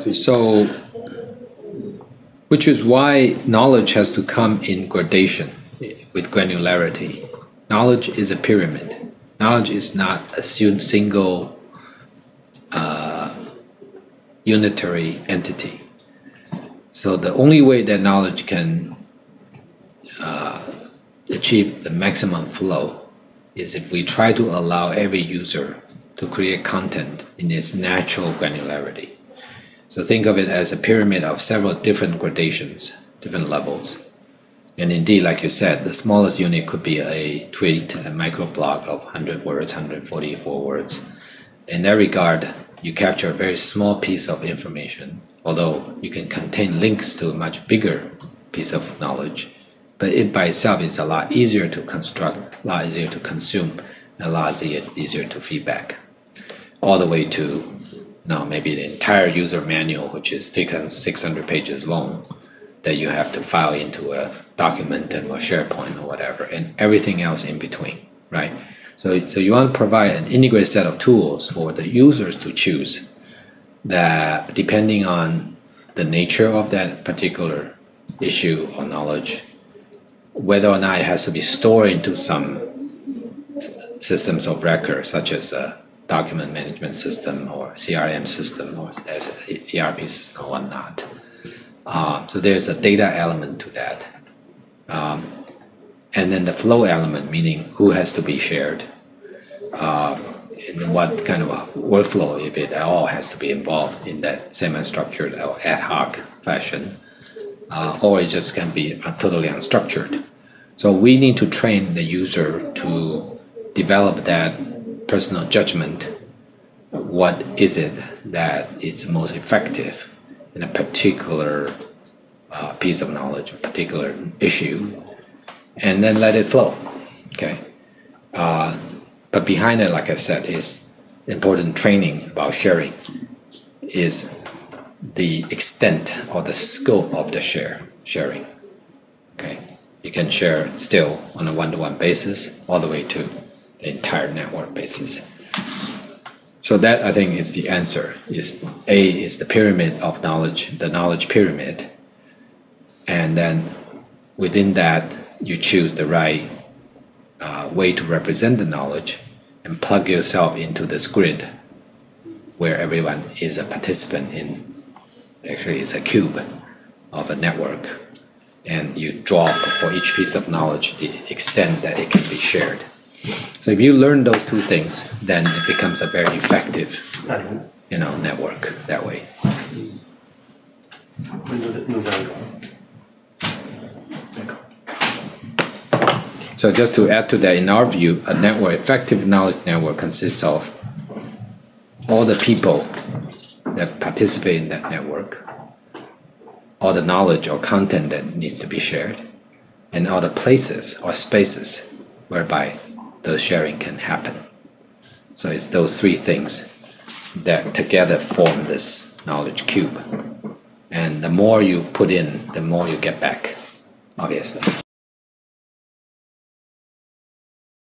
So, which is why knowledge has to come in gradation with granularity. Knowledge is a pyramid. Knowledge is not a single uh, unitary entity. So the only way that knowledge can uh, achieve the maximum flow is if we try to allow every user to create content in its natural granularity. So think of it as a pyramid of several different gradations, different levels. And indeed, like you said, the smallest unit could be a tweet, a microblog of 100 words, 144 words. In that regard, you capture a very small piece of information, although you can contain links to a much bigger piece of knowledge. But it by itself is a lot easier to construct, a lot easier to consume, a lot easier, easier to feedback. All the way to know, maybe the entire user manual, which is 600 pages long, that you have to file into a document and or SharePoint or whatever, and everything else in between, right? So, so you want to provide an integrated set of tools for the users to choose that depending on the nature of that particular issue or knowledge, whether or not it has to be stored into some systems of record, such as a document management system or CRM system or ERP system or whatnot. Um, so there's a data element to that. Um, and then the flow element, meaning who has to be shared, uh, and what kind of workflow, if it at all, has to be involved in that semi-structured or ad hoc fashion, uh, or it just can be totally unstructured. So we need to train the user to develop that personal judgment. What is it that is most effective in a particular uh, piece of knowledge, a particular issue, and then let it flow. Okay. Uh, but behind it, like I said, is important training about sharing, is the extent or the scope of the share sharing. Okay. You can share still on a one-to-one basis all the way to the entire network basis. So that I think is the answer. Is A is the pyramid of knowledge, the knowledge pyramid, and then within that you choose the right uh, way to represent the knowledge and plug yourself into this grid where everyone is a participant in actually it's a cube of a network and you draw for each piece of knowledge the extent that it can be shared so if you learn those two things then it becomes a very effective you know network that way. So just to add to that, in our view, a network, effective knowledge network consists of all the people that participate in that network, all the knowledge or content that needs to be shared, and all the places or spaces whereby the sharing can happen. So it's those three things that together form this knowledge cube. And the more you put in, the more you get back, obviously.